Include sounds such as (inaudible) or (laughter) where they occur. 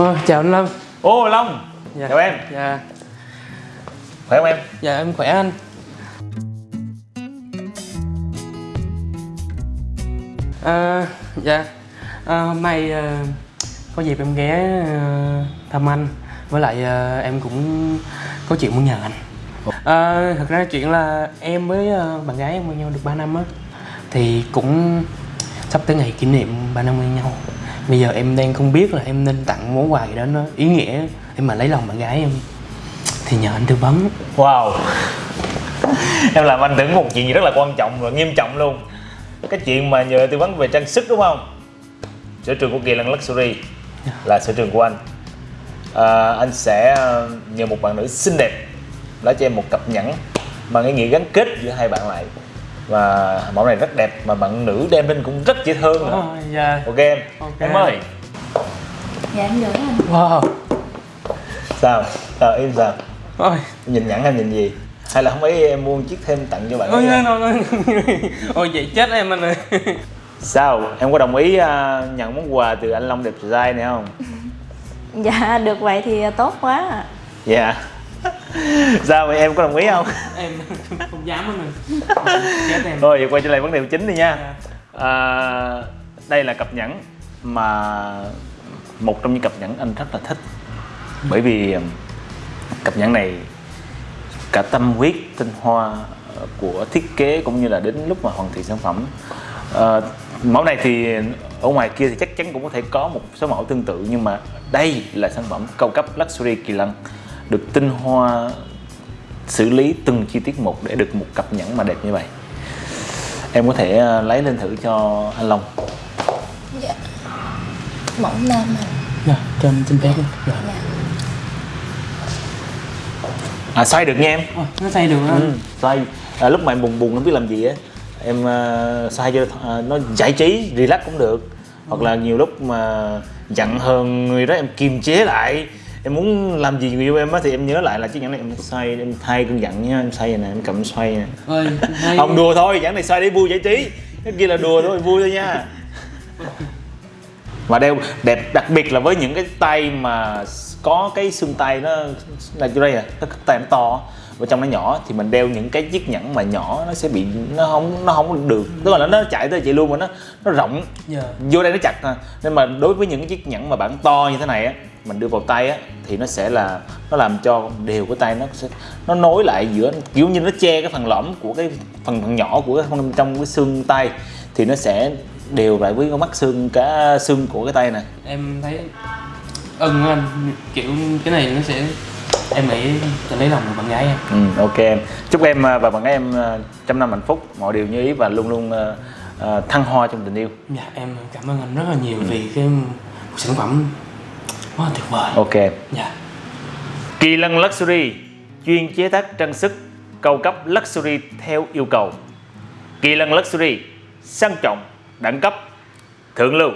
Ờ, chào anh Lâm. Ô Long. Dạ. Chào em. Dạ, Khỏe không em? dạ em khỏe anh. À, Dạ, à, hôm nay à, có dịp em ghé à, thăm anh. Với lại à, em cũng có chuyện muốn nhờ anh. À, Thật ra chuyện là em với à, bạn gái em quen nhau được 3 năm á. Thì cũng sắp tới ngày kỷ niệm 3 năm quen nhau Bây giờ em đang không biết là em nên tặng món quà gì đó nó ý nghĩa. Để mà lấy lòng bạn gái em Thì nhờ anh tư vấn. Wow. (laughs) Em làm anh tưởng một chuyện gì rất là quan trọng và nghiêm trọng luôn. Cái chuyện mà nhờ tư vấn về trang sức đúng không? Sở trường của Kỳ Lân Luxury là sở trường của anh. À, Anh sẽ ờ, nhờ một bạn nữ xinh đẹp Lấy cho em một cặp nhẫn mà cái nghĩa gắn kết giữa hai bạn lại. Và mẫu này rất đẹp mà bạn nữ đem lên cũng rất dễ thương nữa Ờ, dạ. Ok em, Ok. em ơi Dạ em gửi anh Wow. Sao? Sao em sao? Ôi, nhìn nhẫn hay nhìn gì? Hay là không ấy em mua chiếc thêm tặng cho bạn ôi, ấy à? ôi, ôi, ôi vậy chết em anh ơi. Sao? Em có đồng ý à, nhận món quà từ anh Long đẹp trai này không? (laughs) Dạ được vậy thì tốt quá ạ. Dạ (laughs) Sao vậy em có đồng ý không? em không dám. Chết em. Thôi vậy quay trở lại vấn đề chính đi nha Dạ. à, Đây là cặp nhẫn mà một trong những cặp nhẫn anh rất là thích Bởi vì um, cặp nhẫn này cả tâm huyết tinh hoa ờ, của thiết kế cũng như là đến lúc mà hoàn thiện sản phẩm Ờ, mẫu này thì ở ngoài kia thì chắc chắn cũng có thể có một số mẫu tương tự nhưng mà đây là sản phẩm cao cấp luxury kỳ lân được tinh hoa xử lý từng chi tiết một để được một cặp nhẫn mà đẹp như vậy. Em có thể ờ, lấy lên thử cho anh Long. Dạ. Mỏng nam à Dạ, cho anh xin phép. Dạ. Dạ. À xoay được nha em. Ôi, nó xây được anh. ừ, xoay. À, lúc mà em buồn buồn không biết làm gì á em uh, xoay cho ờ, nó giải trí relax cũng được. Hoặc là nhiều lúc mà giận hờn người đó em kiềm chế lại em muốn làm gì người yêu em á thì em nhớ lại là chiếc nhẫn này em xoay em thay cơn giận nha em xoay nè em cầm xoay nè. Không đùa thôi nhẫn này xoay để vui giải trí. Cái kia là đùa thôi vui thôi nha. Và đeo đẹp đặc biệt là với những cái tay mà có cái xương tay nó là chỗ đây à cái tay nó to và trong nó nhỏ thì mình đeo những cái chiếc nhẫn mà nhỏ nó sẽ bị nó không nó không được tức là nó chạy tới chạy luôn mà nó nó rộng Dạ. vô đây nó chặt à. nên mà đối với những chiếc nhẫn mà bản to như thế này á mình đưa vào tay á thì nó sẽ là nó làm cho đều cái tay nó sẽ nó nối lại giữa kiểu như nó che cái phần lõm của cái phần, phần nhỏ của cái phần trong cái xương tay thì nó sẽ đều lại với cái mắt xương cả xương của cái tay này Em thấy ưng anh kiểu cái này nó sẽ em nghĩ sẽ lấy lòng được bạn gái em. ừ, ok em chúc em à, và bạn gái em à, trăm năm hạnh phúc mọi điều như ý và luôn luôn à, thăng hoa trong tình yêu Dạ, em cảm ơn anh rất là nhiều vì cái sản phẩm quá là tuyệt vời. ok Dạ. Kỳ Lân Luxury chuyên chế tác trang sức cao cấp luxury theo yêu cầu. Kỳ Lân Luxury sang trọng, đẳng cấp, thượng lưu.